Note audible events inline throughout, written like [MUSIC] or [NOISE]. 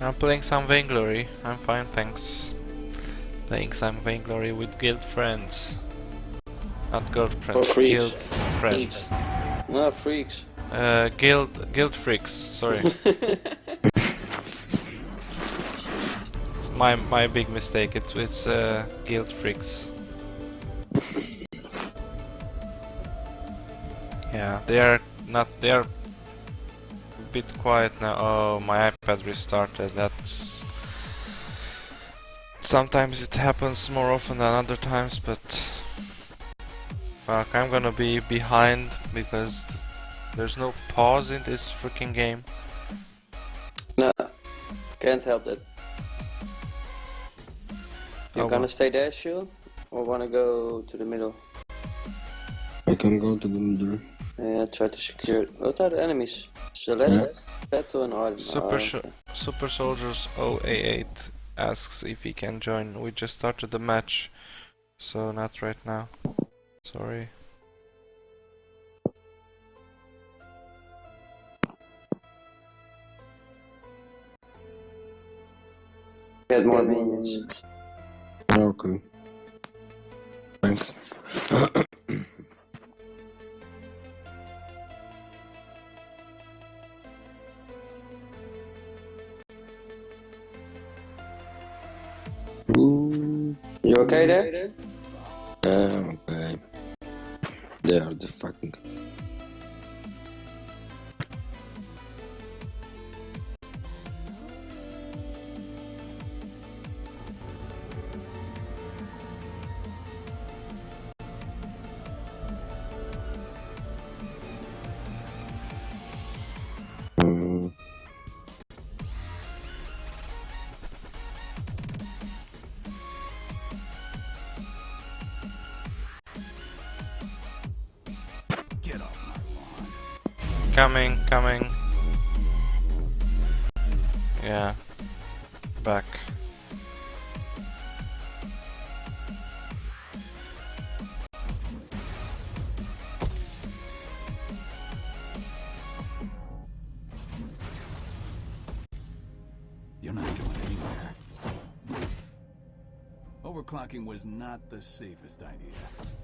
I'm playing some Vainglory. I'm fine, thanks. Playing some Vainglory with guild friends. Not girlfriends, freaks. guild friends. No, freaks. Uh, guild, guild freaks, sorry. [LAUGHS] It's my, my big mistake, it's, it's uh, guild freaks. [LAUGHS] Yeah, they are not, they are bit quiet now. Oh, my iPad restarted, that's... Sometimes it happens more often than other times, but... Fuck, I'm gonna be behind because th- there's no pause in this freaking game. No, can't help that. You Oh, gonna stay there, Shield? Or wanna go to the middle? I can go to the middle. Yeah, try to secure. What are the enemies? Celeste, Petal, and Ardan. Super, Oh, Sh- okay. Super Soldiers 088 asks if he can join. We just started the match, so not right now. Sorry. Get more minions. Okay. Thanks. [COUGHS] You okay there? Um, yeah, okay. They are the fucking. Coming, coming. Yeah. Back. You're not going anywhere. Overclocking was not the safest idea.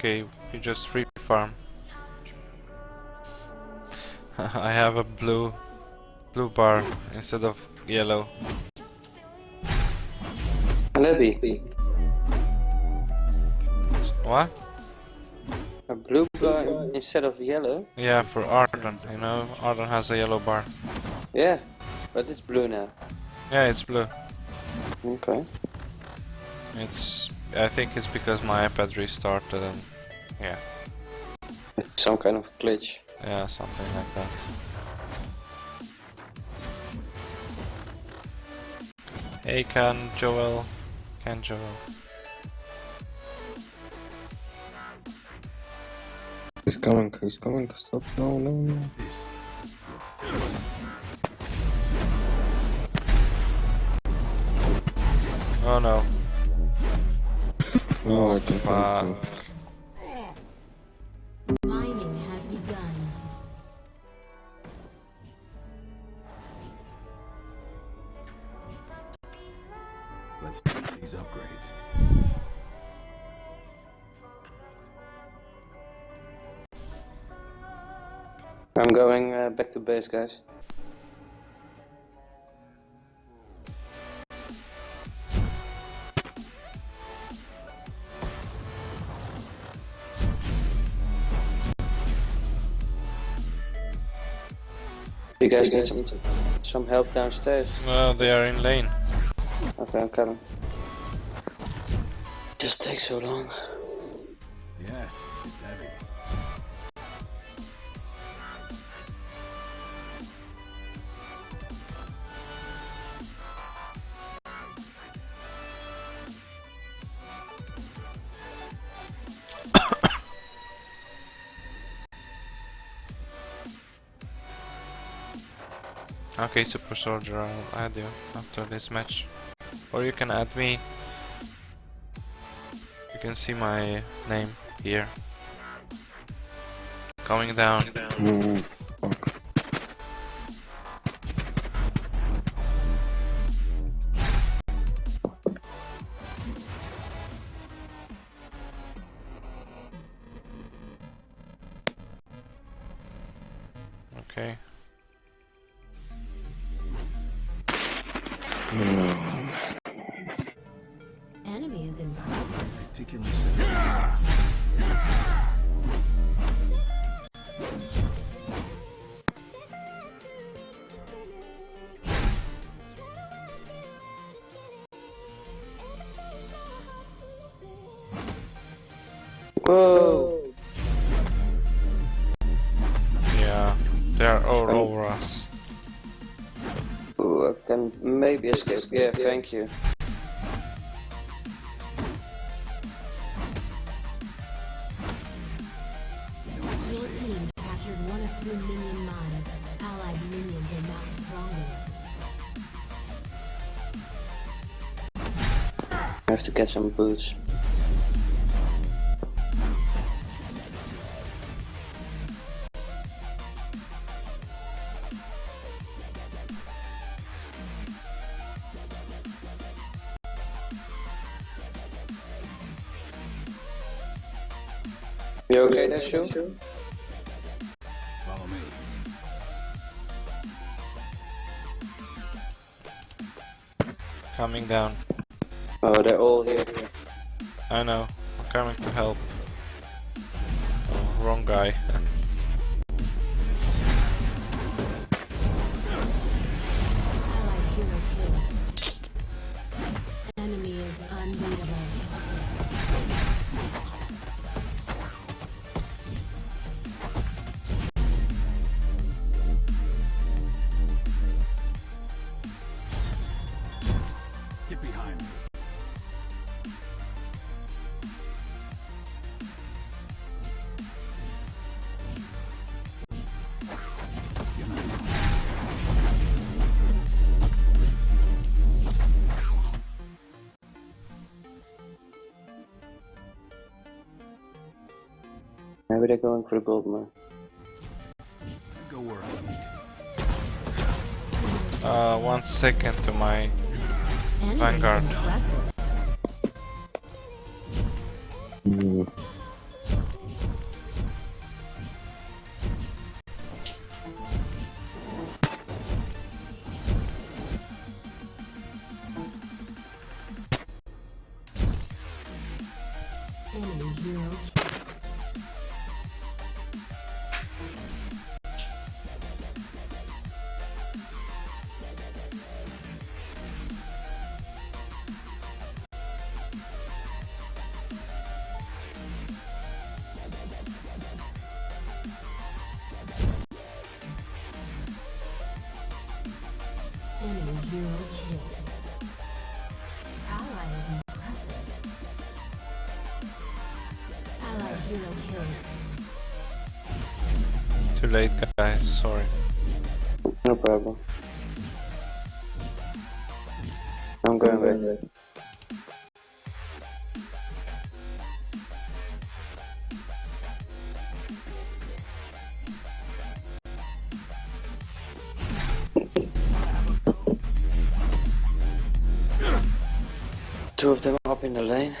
Okay, you just free farm. [LAUGHS] I have a blue blue bar instead of yellow. Can that be? What? A blue bar instead of yellow? Yeah, for Ardan, you know, Ardan has a yellow bar. Yeah, but it's blue now. Yeah, it's blue. Okay. It's I think it's because my iPad restarted and yeah, Some kind of glitch. yeah, something like that. Hey, can Joel, can Joel. He's coming, he's coming, stop, no, no, no. Oh no. [LAUGHS] Oh, I can Fuck. Help Mining has begun. let's take these upgrades. I'm going uh, back to base, guys. You guys need some some help downstairs. Well, they are in lane. Okay, I'm coming. Just takes so long. Okay, Super Soldier, I'll add you after this match. Or you can add me. You can see my name here. Coming down. Mm, fuck. Enemy is impressive. Particular set. Whoa! Yeah, they are all over us. Ooh, I can maybe escape. Yeah, thank you. Get some boots. You okay there, Shu? Follow me. Coming down. Oh, they're all here. I know. I'm coming to help. Oh, wrong guy. Allied hero kill. Enemy is unbeatable. Get behind me. They're going for the gold mine. Go where I lead. Uh, one second to my Enemy Vanguard. Late guys, sorry. No problem. I'm going back. Two of them up in the lane.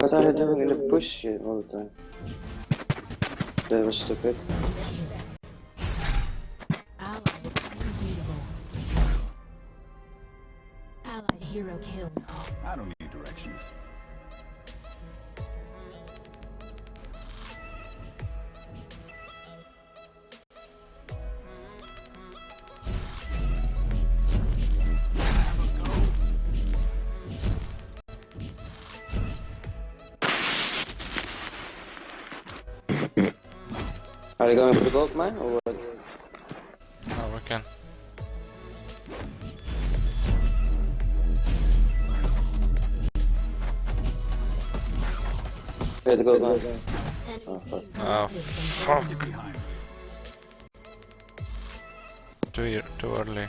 What are they doing in the bush all the time? That was stupid. Hero killed. I don't they going for the gold mine or what? Oh, we can. Okay, the gold mine. Oh, fuck. Oh, behind me. Too, too early.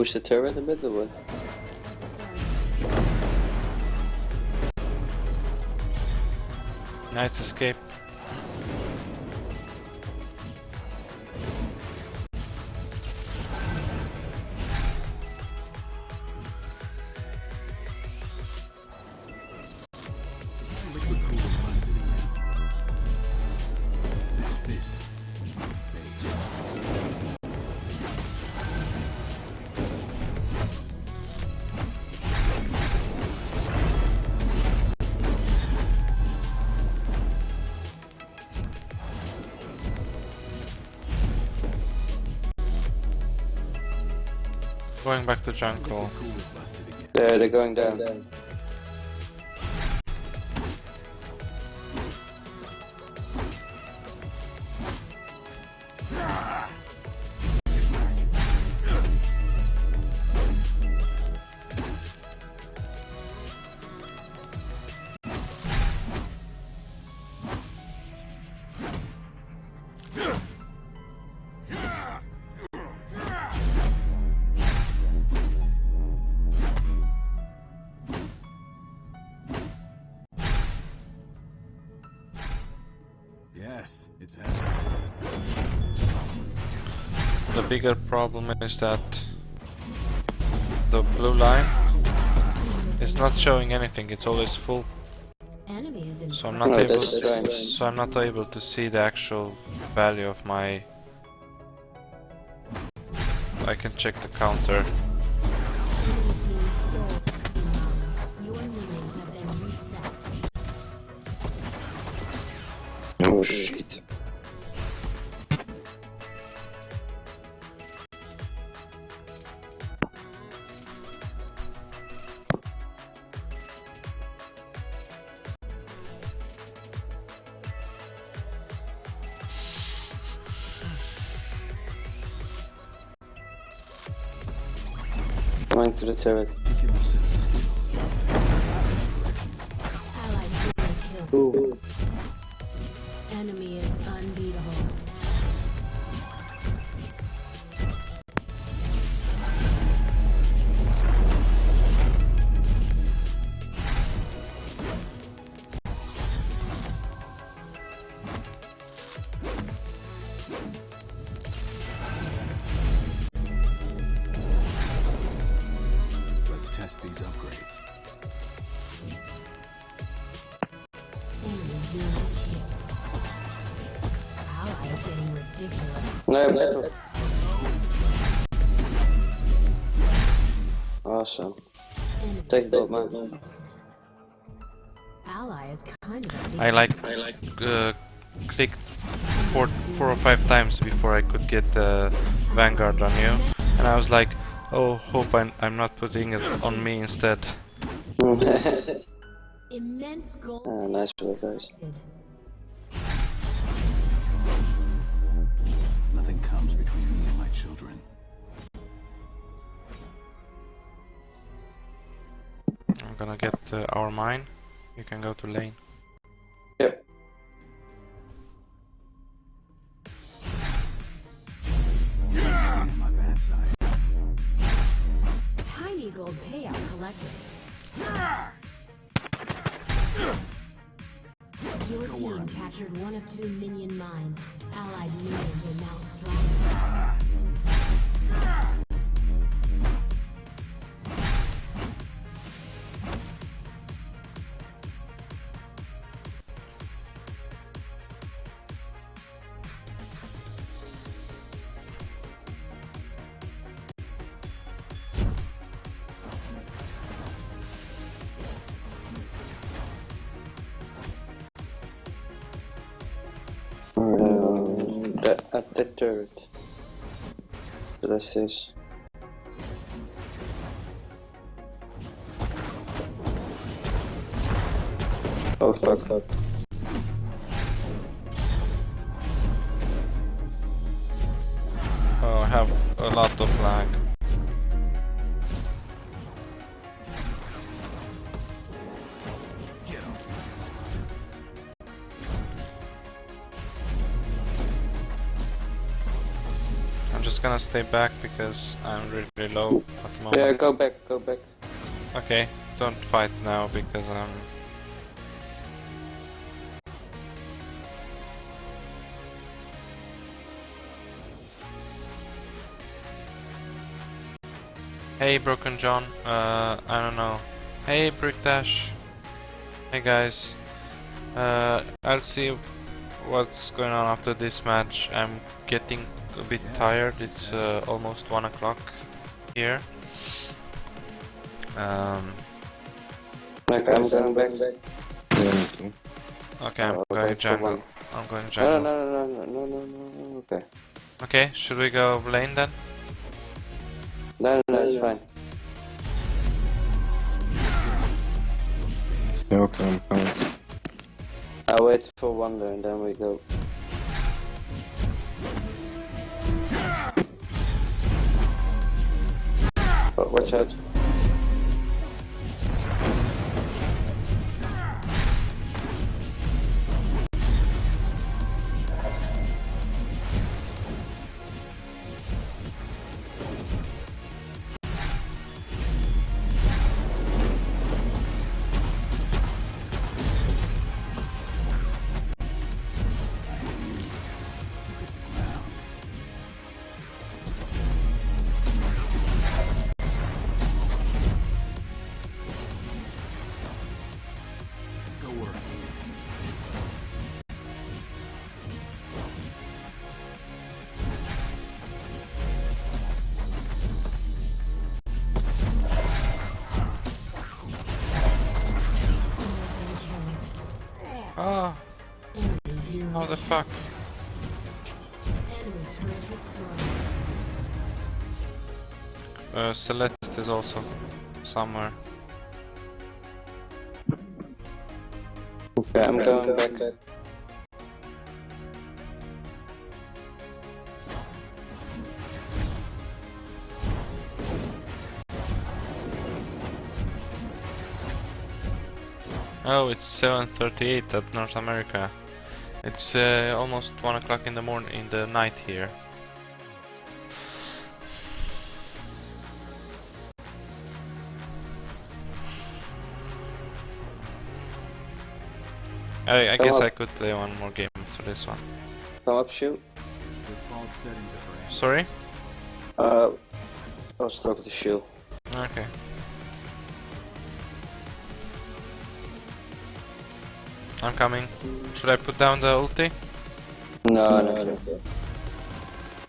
Push the turret a bit or what? Nice escape. Going back to jungle. Liquid cooler busted again. There, they're going down. The bigger problem is that the blue line is not showing anything. It's always full, so I'm not able. that's strange. So I'm not able to see the actual value of my. I can check the counter. Going to the turret. Particular set of skills. Allied hero kill. Enemy is is getting ridiculous. No, battle. Awesome. Enemy Take gold mine. ally is kind of a I like I like uh, clicked four four or five times before I could get the Vanguard on you, and I was like, oh, hope I'm I'm not putting it on me instead. [LAUGHS] immense gold. ah, nice work, guys. Children. I'm gonna get uh, our mine. You can go to lane. Yep. Be on my bad side. Tiny gold payout collected. Your team captured one of two minion mines. Allied minions are now stronger. This. Oh fuck, fuck. Oh, I stay back because I'm really low at the moment. Yeah, go back, go back. Okay, don't fight now because I'm. Hey, Broken John. Uh, I don't know. Hey, Brick Dash. Hey, guys. Uh, I'll see what's going on after this match. I'm getting a bit tired. It's uh, almost one o'clock here. Um, Like, I'm going back. Yeah, me too. okay, I'm Oh, going jungle. I'm going No, jungle. no, no, no, no, no, no, no, okay. Okay, should we go lane then? No, no, no, it's fine. Yeah, okay, I'm fine. I'll wait for Wonder and then we go. But watch out. How the fuck? Enemy. Uh, Celeste is also somewhere. Okay, I'm going back. Oh, it's 7:38 at North America. It's uh, almost one o'clock in the morning, in the night here. I, I guess up. I could play one more game after this one. Come up, shoot. Default settings are for Sorry? Uh, I was talking to Shield. Okay. I'm coming. Should I put down the ulti? No, no, no.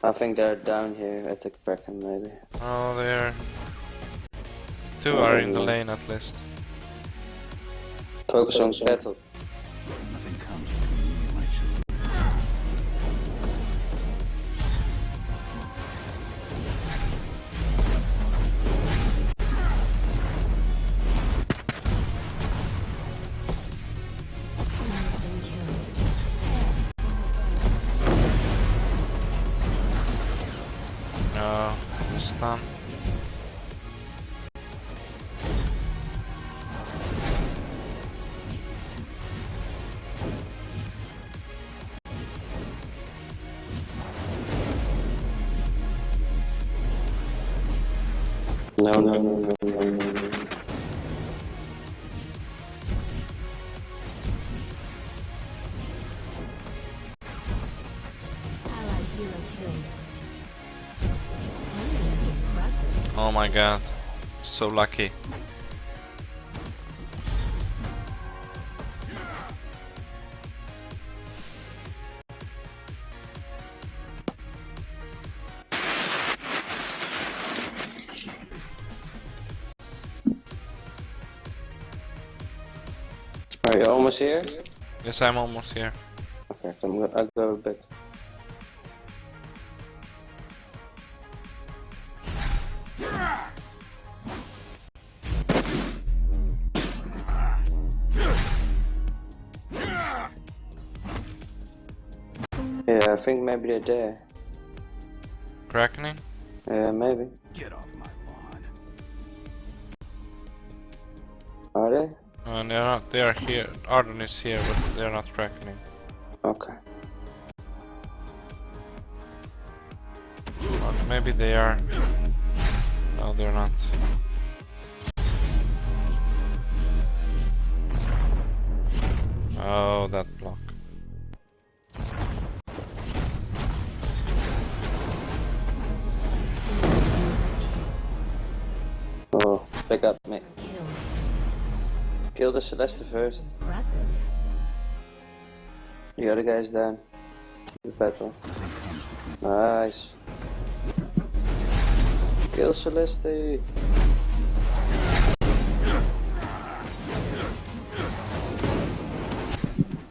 I think they're down here at the Kraken, maybe. Oh, there. Two are in the lane at least. Focus on battle. no, no, no, no, no, no, no. Oh my god, so lucky. Here? Yes, I'm almost here. Okay, so I'm go I'll go a bit. Yeah, I think maybe they're there. Crackening? Yeah, maybe. Get off my lawn. Are they? Uh, they're not. They are here. Ardan is here, but they're not crackening. Okay. Or maybe they are. No, they're not. Oh, that block. Oh, pick up me. Kill. The Celeste first. Impressive. The other guy's down. The battle. Nice. Kill Celeste.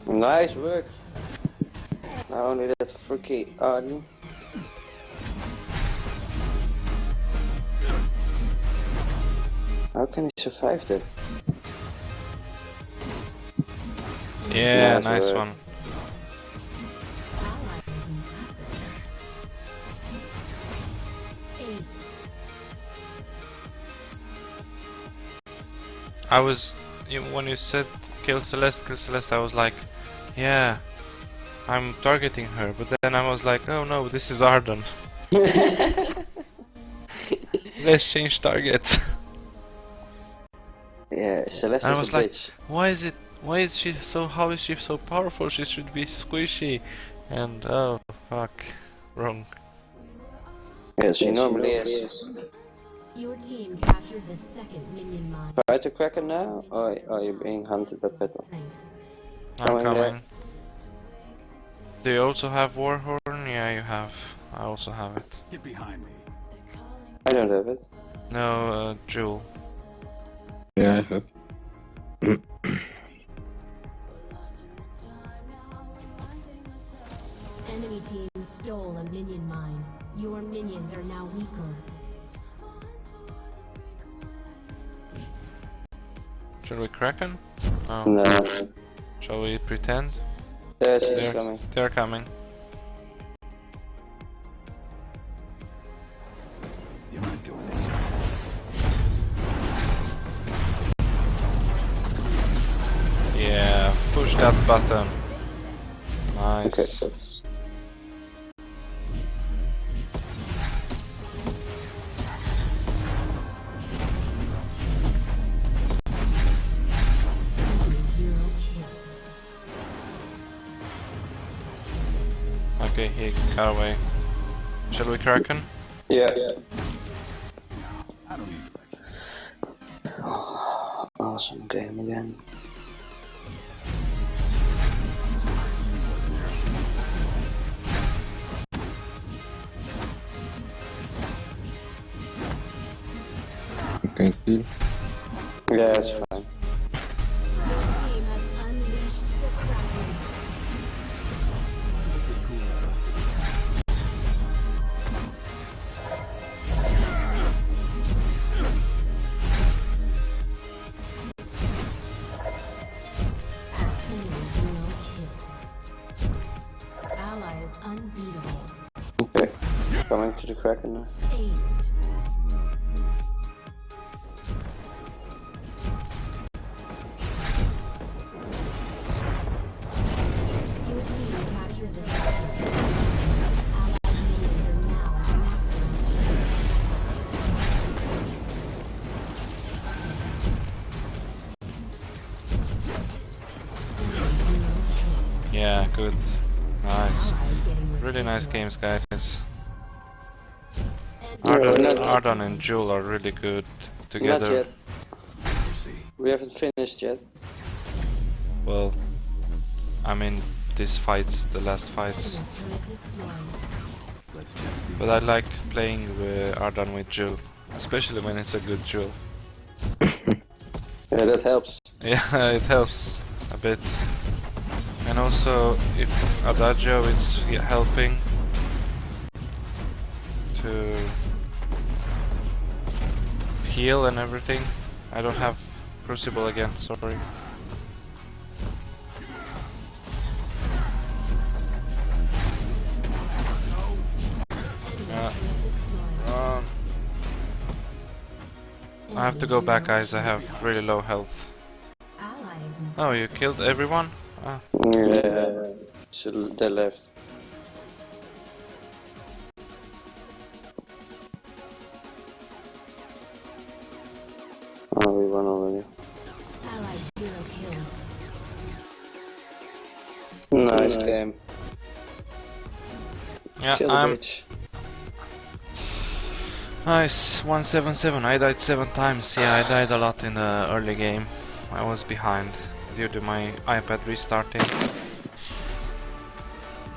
Nice work. Now only that freaky Ardan. How can he survive that? Yeah, Nice nice work. one. Ally is impressive. Ace. I was when you said kill Celeste, kill Celeste. I was like, yeah, I'm targeting her. But then I was like, oh no, this is Ardan. [LAUGHS] Let's change targets. Yeah, Celeste I is was a like- bitch. why is it? Why is she so? How is she so powerful? She should be squishy. And oh fuck, wrong. Yeah, she normally is. Your team captured the second minion mine. Try to crack her now, or are you being hunted by Petal? I'm Coming there. coming. Do you also have Warhorn? Yeah, you have. I also have it. Get behind me. I don't have it. No, uh, Joule. Yeah, I have. [CLEARS THROAT] Enemy team stole a minion mine. Your minions are now weaker. Should we Kraken? No. No. Shall we pretend? Yeah, she's They're, coming. they're coming. You're not going anywhere. Yeah, push that button. Nice. that's... Okay, he got away. Shall we Kraken? Yeah. I don't need lectures. Awesome game again. You can kill. Yeah, maximum strength. Yeah, good. Nice. Really nice games, guys. Enemy Ardan, not- Ardan and Joule are really good Not together. yet. We haven't finished yet. Well, I mean, these fights, the last fights. Turret destroyed. Let's test these. But I like playing with Ardan with Joule, especially when it's a good Joule. [LAUGHS] Yeah, that helps. Yeah, [LAUGHS] it helps a bit. And also, if Adagio is helping to heal and everything. I don't have Crucible again, sorry. Yeah. Um, I have to go back, guys. I have really low health. Oh, you killed everyone? Ah, Yeah. So they left. Yeah, Kill I'm bitch. nice. 177. I died seven times. Yeah, I died a lot in the early game. I was behind due to my iPad restarting.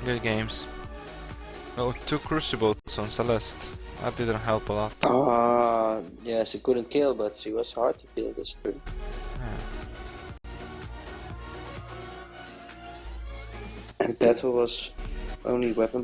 Good games. Oh, two Crucibles on Celeste. That didn't help a lot. Ah, yeah, she couldn't kill, but she was hard to kill, that's true. And battle was only weapon